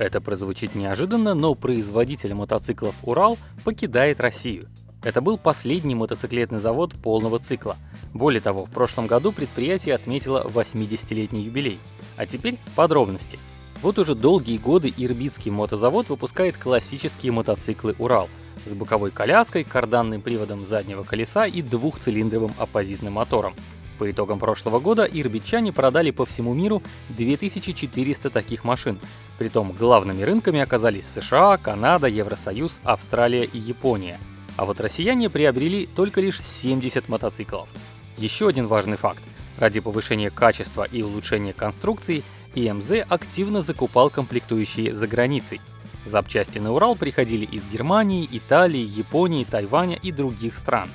Это прозвучит неожиданно, но производитель мотоциклов «Урал» покидает Россию. Это был последний мотоциклетный завод полного цикла. Более того, в прошлом году предприятие отметило 80-летний юбилей. А теперь подробности. Вот уже долгие годы Ирбитский мотозавод выпускает классические мотоциклы «Урал» с боковой коляской, карданным приводом заднего колеса и двухцилиндровым оппозитным мотором. По итогам прошлого года ирбитчане продали по всему миру 2400 таких машин. Притом главными рынками оказались США, Канада, Евросоюз, Австралия и Япония. А вот россияне приобрели только лишь 70 мотоциклов. Еще один важный факт. Ради повышения качества и улучшения конструкции ИМЗ активно закупал комплектующие за границей. Запчасти на Урал приходили из Германии, Италии, Японии, Тайваня и других стран.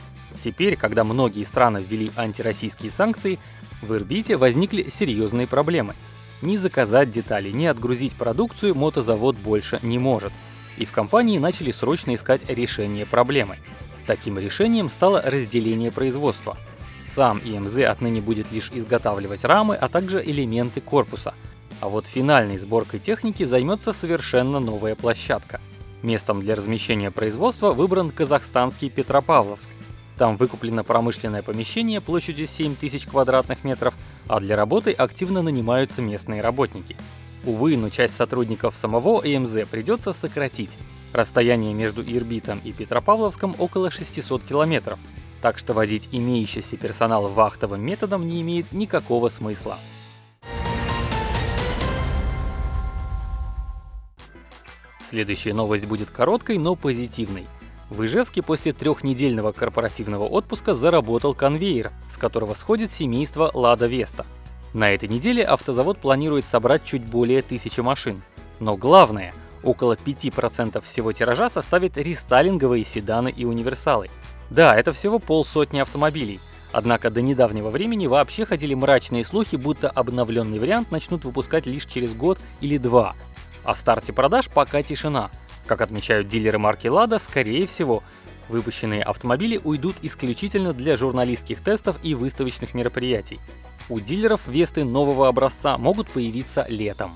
Теперь, когда многие страны ввели антироссийские санкции, в Ирбите возникли серьезные проблемы. Ни заказать детали, ни отгрузить продукцию мотозавод больше не может. И в компании начали срочно искать решение проблемы. Таким решением стало разделение производства – сам ИМЗ отныне будет лишь изготавливать рамы, а также элементы корпуса. А вот финальной сборкой техники займется совершенно новая площадка. Местом для размещения производства выбран казахстанский Петропавловск. Там выкуплено промышленное помещение площадью 7000 квадратных метров, а для работы активно нанимаются местные работники. Увы, но часть сотрудников самого ИМЗ придется сократить. Расстояние между Ирбитом и Петропавловском около 600 километров, так что возить имеющийся персонал вахтовым методом не имеет никакого смысла. Следующая новость будет короткой, но позитивной. В Ижевске после трехнедельного корпоративного отпуска заработал конвейер, с которого сходит семейство Лада Веста. На этой неделе автозавод планирует собрать чуть более тысячи машин. Но главное, около 5% всего тиража составят рестайлинговые седаны и универсалы – да, это всего полсотни автомобилей. Однако до недавнего времени вообще ходили мрачные слухи, будто обновленный вариант начнут выпускать лишь через год или два. О старте продаж пока тишина. Как отмечают дилеры марки Lada, скорее всего, выпущенные автомобили уйдут исключительно для журналистских тестов и выставочных мероприятий. У дилеров Весты нового образца могут появиться летом.